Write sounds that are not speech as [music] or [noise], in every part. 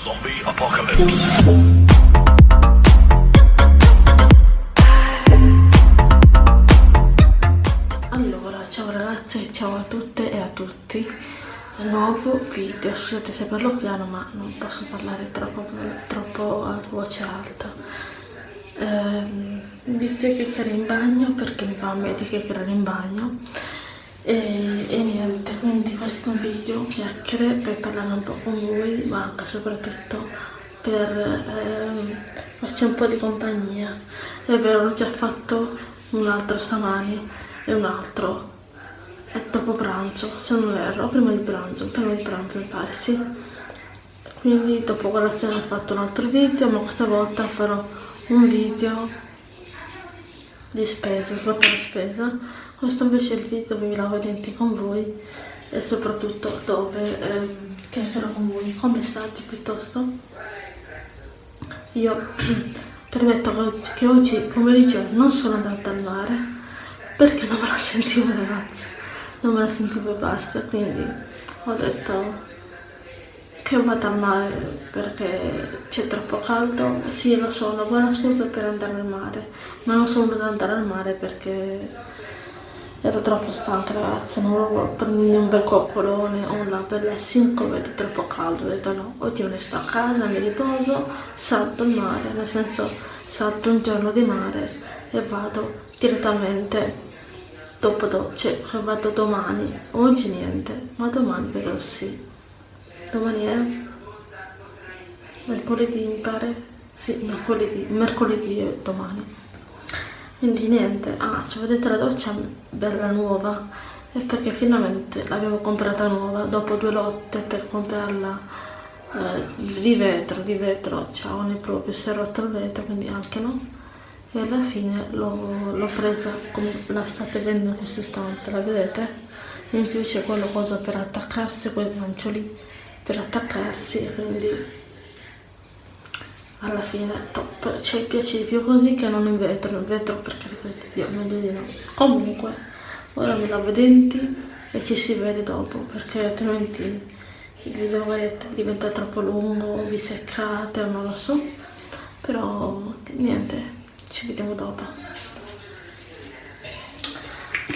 Zombie Apocalypse. Allora, ciao ragazze, ciao a tutte e a tutti. Nuovo video, scusate se parlo piano ma non posso parlare troppo, troppo a voce alta. Ehm, inizio a chiacchierare in bagno perché mi fa meglio chiacchierare in bagno. E, e, niente, quindi questo video chiacchiere per parlare un po' con voi, ma anche soprattutto per ehm, farci un po' di compagnia. È vero, l'ho già fatto un altro stamani e un altro è dopo pranzo, se non erro, prima di pranzo, prima di pranzo mi pare, sì. Quindi dopo colazione ho fatto un altro video, ma questa volta farò un video di spesa, svuota la spesa. Questo invece è il video dove mi lavo i denti con voi e soprattutto dove ehm, chiacchierò con voi. Come state piuttosto? Io [clears throat] permetto che oggi, pomeriggio non sono andata al mare perché non me la sentivo ragazzi non me la sentivo e basta, quindi ho detto che vado al mare perché c'è troppo caldo. Sì, lo so, una buona scusa per andare al mare, ma non sono andare al mare perché ero troppo stanca ragazzi, non volevo prendermi un bel coccolone o una bella 5 vedi troppo caldo, ho detto no, me ne sto a casa, mi riposo, salto il mare, nel senso salto un giorno di mare e vado direttamente dopo do, cioè vado domani oggi niente ma domani però sì. Domani è mercoledì mi pare? Sì mercoledì mercoledì è domani quindi niente ah se vedete la doccia bella nuova è perché finalmente l'abbiamo comprata nuova dopo due lotte per comprarla eh, di vetro di vetro ciao ne proprio si è rotto il vetro quindi anche no e alla fine l'ho presa come la state vedendo in questo istante, la vedete? In più c'è quella cosa per attaccarsi, quel gancio lì per attaccarsi, quindi alla fine top, cioè piace di più così che non in vetro, in vetro per carità di Dio, meglio di no. Comunque, ora mi lavo i denti e ci si vede dopo, perché altrimenti il video diventa troppo lungo, vi seccate o non lo so, però niente, ci vediamo dopo.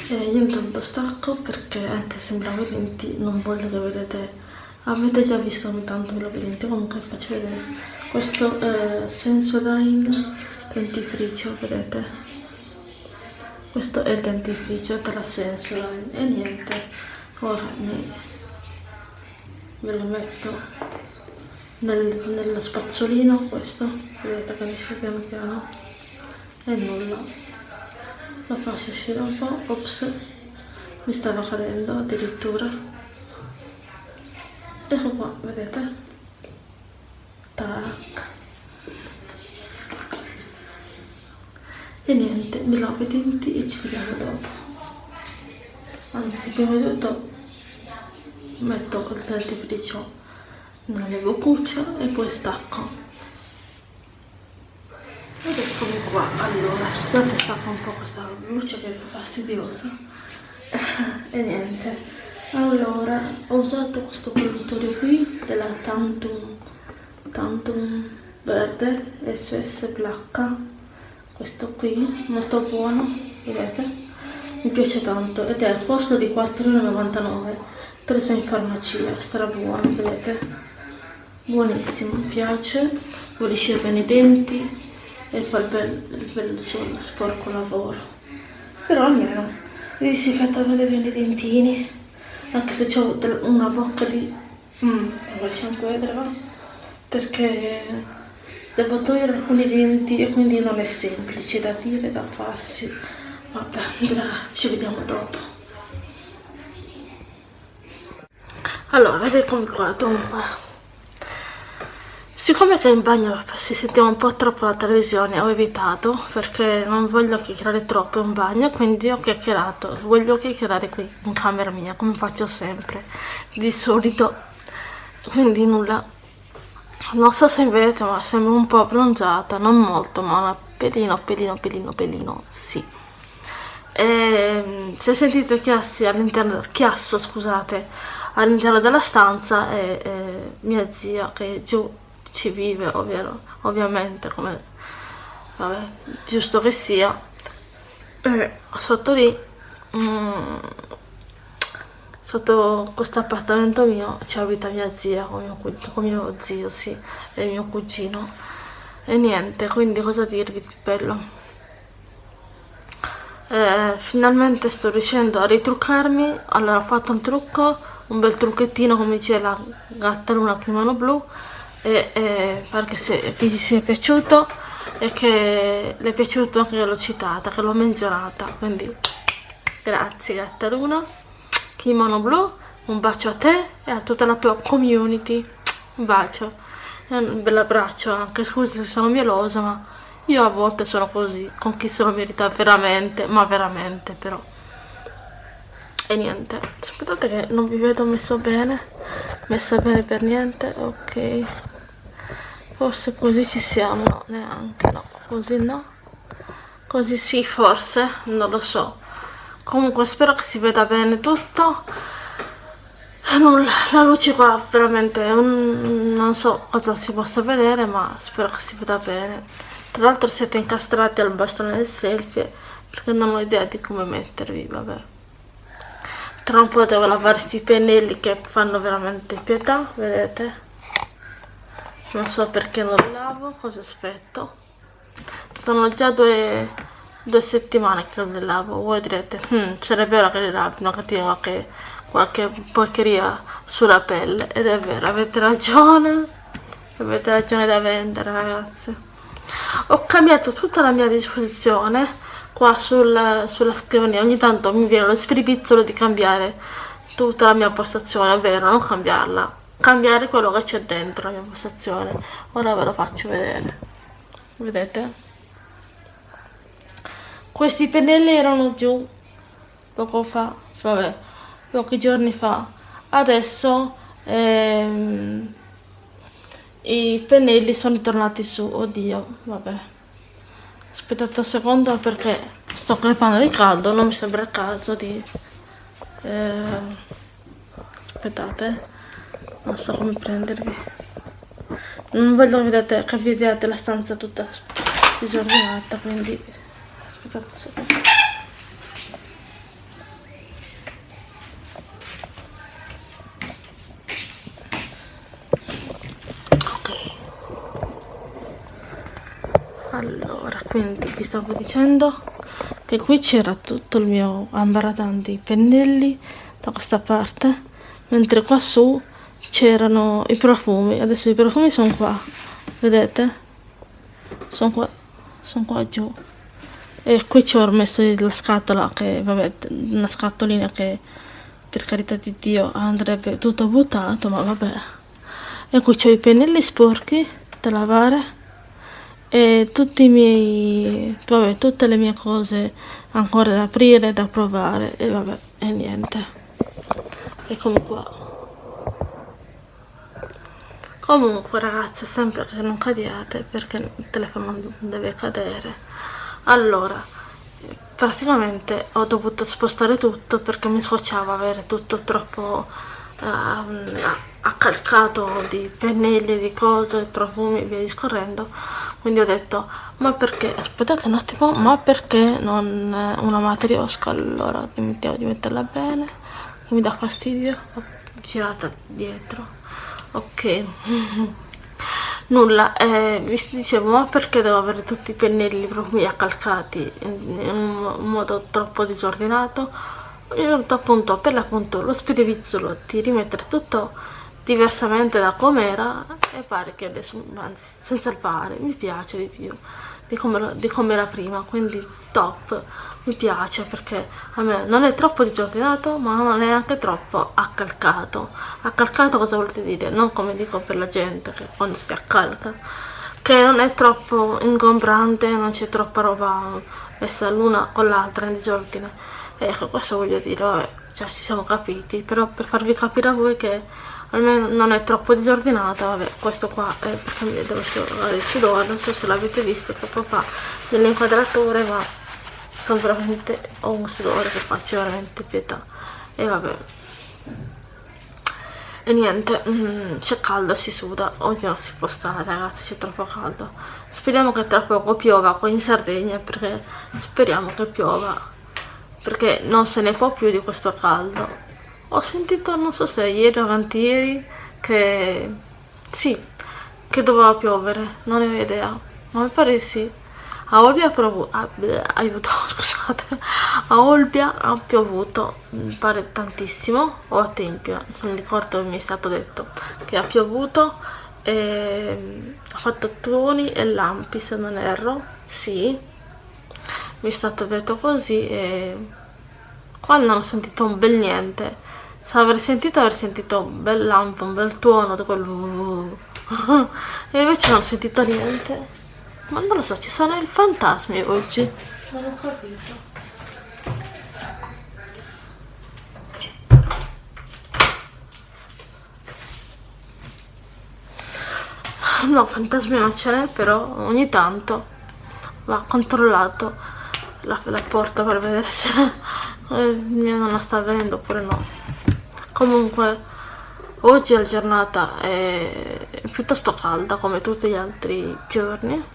E io intanto stacco perché anche se mi lavo i denti non voglio che vedete avete già visto ogni tanto i denti comunque faccio vedere. Questo è Sensodyne dentifricio vedete? Questo è il dentifricio della Sensodyne e niente. Ora mi, ve lo metto nel, nello spazzolino questo. Vedete che esce piano piano. E nulla. La faccio uscire un po' ops mi stava cadendo addirittura ecco qua vedete? Tac. E niente mi lavo i denti e ci vediamo dopo. Anzi prima di tutto metto il dentifricio nella mia boccuccia e poi stacco. Ed eccomi qua. Allora scusate stacco un po' questa luce che fa fastidiosa. [laughs] E niente allora ho usato questo produttore qui della Tantum Tantum verde SS Black questo qui molto buono vedete? Mi piace tanto ed è al costo di 4,99 preso in farmacia stra buono vedete? Buonissimo mi piace pulisce bene i denti e fa il bel, il bel suo sporco lavoro. Però almeno mi disinfettate bene i dentini anche se ho una bocca di mm, lasciamo vedere va? Perché devo togliere alcuni denti e quindi non è semplice da dire da farsi. Vabbè ci vediamo dopo. Allora eccomi qua dunque Siccome che in bagno si sentiva un po' troppo la televisione ho evitato perché non voglio chiacchierare troppo in bagno quindi ho chiacchierato, voglio chiacchierare qui in camera mia come faccio sempre di solito. Quindi nulla. Non so se vedete ma sembro un po' abbronzata non molto ma una pelino pelino pelino pelino sì. E, ehm, se sentite chiassi all'interno chiasso scusate all'interno della stanza è, è mia zia che è giù ci vive ovvero, ovviamente come vabbè, giusto che sia. E sotto lì mm, sotto questo appartamento mio ci abita mia zia con mio, con mio zio sì e mio cugino. E niente quindi cosa dirvi di bello? Eh, finalmente sto riuscendo a ritruccarmi. Allora ho fatto un trucco un bel trucchettino come dice la gatta luna kimono blu e, e perché se vi sia piaciuto e che le è piaciuto anche che l'ho citata che l'ho menzionata quindi grazie gatta luna kimono blu un bacio a te e a tutta la tua community un bacio e un bel abbraccio anche scusa se sono mielosa ma io a volte sono così, con chi se lo merita veramente, ma veramente però. E niente, aspettate che non vi vedo messo bene, messa bene per niente, ok. Forse così ci siamo, no, neanche, no, così no. Così sì, forse, non lo so. Comunque spero che si veda bene tutto. Nulla, la luce qua veramente un, non so cosa si possa vedere, ma spero che si veda bene. Tra l'altro siete incastrati al bastone del selfie perché non ho idea di come mettervi, vabbè. Tra un po' devo lavare questi pennelli che fanno veramente pietà, vedete? Non so perché li lavo, cosa aspetto. Sono già due, due settimane che li lavo. Voi direte, hm, sarebbe vero che li lavi, non cattiva qualche, qualche porcheria sulla pelle. Ed è vero, avete ragione. Avete ragione da vendere, ragazzi ho cambiato tutta la mia disposizione qua sul, sulla scrivania ogni tanto mi viene lo spiripizzolo di cambiare tutta la mia postazione ovvero non cambiarla cambiare quello che c'è dentro la mia postazione. Ora ve lo faccio vedere. Vedete? Questi pennelli erano giù poco fa vabbè pochi giorni fa. Adesso ehm, i pennelli sono tornati su. Oddio vabbè. Aspettate un secondo perché sto crepando di caldo non mi sembra il caso di eh, aspettate non so come prendervi non voglio vedete, che vediate la stanza tutta disordinata quindi aspettate un allora quindi vi stavo dicendo che qui c'era tutto il mio ambaradan di pennelli da questa parte mentre qua su c'erano i profumi. Adesso i profumi sono qua vedete? Sono qua sono qua giù. E qui ci ho messo la scatola che vabbè una scatolina che per carità di dio andrebbe tutto buttato ma vabbè. E qui c'ho i pennelli sporchi da lavare e tutti i miei vabbè tutte le mie cose ancora da aprire da provare e vabbè e niente. Eccomi qua comunque ragazzi sempre che non cadiate perché il telefono non deve cadere. Allora praticamente ho dovuto spostare tutto perché mi scocciava avere tutto troppo uh, accalcato di pennelli, di cose, profumi e via discorrendo. Quindi ho detto ma perché? Aspettate un attimo ma perché non una matriosca allora dimentichiamo di metterla bene mi dà fastidio ho girata dietro ok. Nulla eh, vi dicevo ma perché devo avere tutti i pennelli profumi accalcati in, un modo troppo disordinato. Detto appunto per l'appunto lo spirivizzolo di rimettere tutto diversamente da com'era e pare che adesso anzi senza il pare mi piace di più di come, era prima quindi top mi piace perché a me non è troppo disordinato ma non è neanche troppo accalcato accalcato cosa volete dire? non come dico per la gente che quando si accalca che non è troppo ingombrante non c'è troppa roba messa l'una con l'altra in disordine ecco questo voglio dire vabbè già ci siamo capiti però per farvi capire a voi che almeno non è troppo disordinata vabbè questo qua è devo asciugare il sudore non so se l'avete visto troppo fa nell'inquadratore ma sono veramente ho un sudore che faccio veramente pietà. E vabbè. E niente mm, c'è caldo si suda. Oggi non si può stare ragazzi c'è troppo caldo. Speriamo che tra poco piova qui in Sardegna perché speriamo che piova perché non se ne può più di questo caldo ho sentito non so se ieri o avantieri che sì che doveva piovere non ne ho idea. Ma mi pare sì. A Olbia ha piovuto, ah, aiuto, [laughs] scusate, a Olbia ha piovuto, mi pare tantissimo, o a Tempio, se mi ricordo mi è stato detto che ha piovuto, e ha fatto tuoni e lampi se non erro, sì, mi è stato detto così e qua non ho sentito un bel niente, se avrei sentito avrei sentito un bel lampo, un bel tuono, quel... e invece non ho sentito niente. Ma non lo so, ci sono i fantasmi oggi. Non ho capito. No, fantasmi non ce n'è, però ogni tanto va controllato la, la porta per vedere se [laughs] eh, mia nonna sta venendo oppure no. Comunque, oggi la giornata è piuttosto calda come tutti gli altri giorni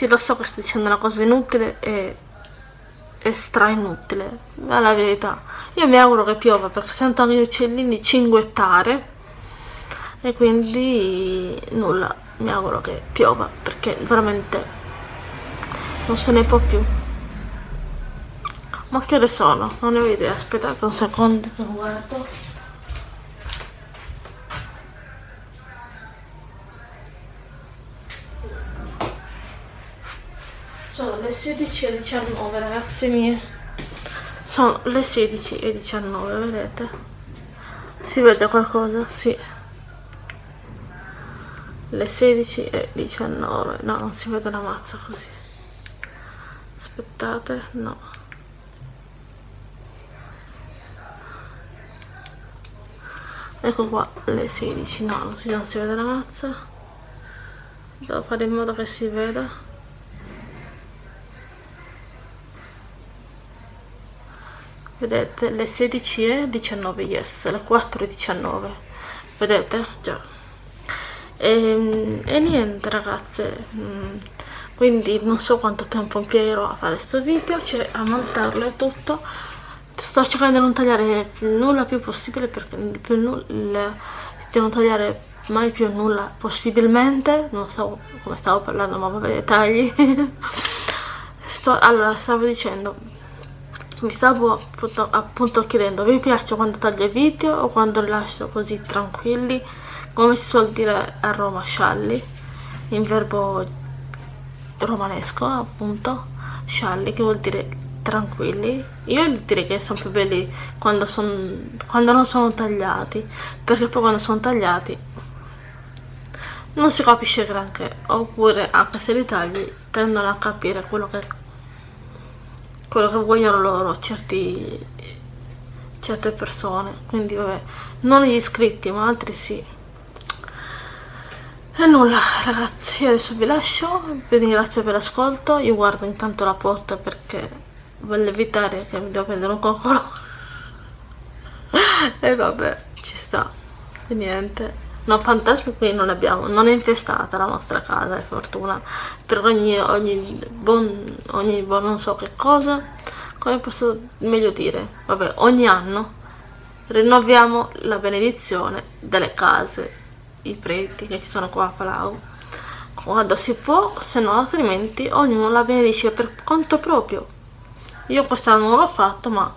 sì, lo so che sto dicendo una cosa inutile e, e stra inutile, ma la verità. Io mi auguro che piova perché sento anche gli uccellini cinguettare e quindi nulla, mi auguro che piova perché veramente non se ne può più. Ma che ore sono? Non ne ho idea, aspettate un secondo che guardo. Sono le 16 e 19 ragazze mie. Sono le 16 e 19, vedete? Si vede qualcosa? Sì. Le 16 e 19. No, non si vede una mazza così. Aspettate, no. Ecco qua le 16, no, così non si vede la mazza. Devo fare in modo che si veda. vedete le 16 e 19 yes le 4 e 19 vedete? Già. E, ehm, e niente ragazze. Mm, quindi non so quanto tempo impiegherò a fare questo video cioè a montarlo e tutto sto cercando di non tagliare nulla più possibile perché più nulla, di non tagliare mai più nulla possibilmente. Non so come stavo parlando ma vabbè tagli. [laughs] Sto, allora stavo dicendo mi stavo appunto, appunto chiedendo vi piace quando taglio i video o quando lascio così tranquilli? Come si suol dire a Roma scialli? In verbo romanesco appunto. Scialli che vuol dire tranquilli. Io direi che sono più belli quando, son, quando non sono tagliati perché poi quando sono tagliati non si capisce granché. Oppure anche se li tagli tendono a capire quello che quello che vogliono loro certi, certe persone. Quindi vabbè non gli iscritti ma altri sì. E nulla ragazzi io adesso vi lascio. Vi ringrazio per l'ascolto. Io guardo intanto la porta perché voglio evitare che mi devo prendere un coccolo [laughs] e vabbè ci sta e niente No, fantasmi qui non abbiamo, non è infestata la nostra casa, è fortuna. Per ogni, ogni, buon, ogni buon non so che cosa, come posso meglio dire, vabbè, ogni anno rinnoviamo la benedizione delle case, i preti che ci sono qua a Palau. Quando si può, se no altrimenti ognuno la benedice per conto proprio. Io quest'anno non l'ho fatto, ma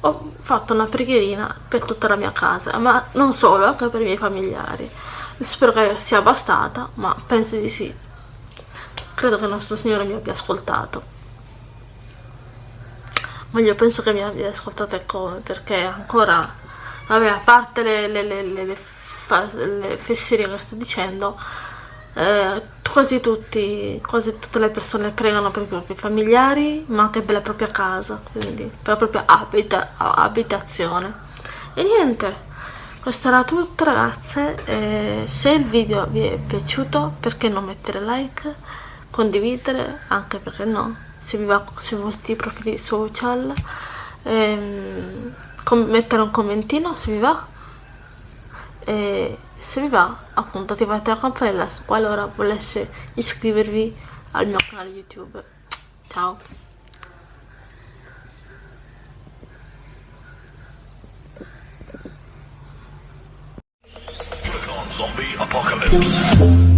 ho fatto una preghierina per tutta la mia casa, ma non solo, anche per i miei familiari. Spero che sia bastata, ma penso di sì. Credo che il nostro Signore mi abbia ascoltato. Ma io penso che mi abbia ascoltato e come, perché ancora, vabbè, a parte le, le, le, le, le fesserie che sto dicendo, eh, quasi, tutti, quasi tutte le persone pregano per i propri familiari, ma anche per la propria casa, quindi per la propria abita, abitazione. E niente, questo era tutto ragazze, eh, se il video vi è piaciuto perché non mettere like, condividere, anche perché no, se vi va sui vostri profili social, ehm, mettere un commentino se vi va e se vi va appunto attivate la campanella qualora volesse iscrivervi al mio canale youtube ciao Zombie apocalypse.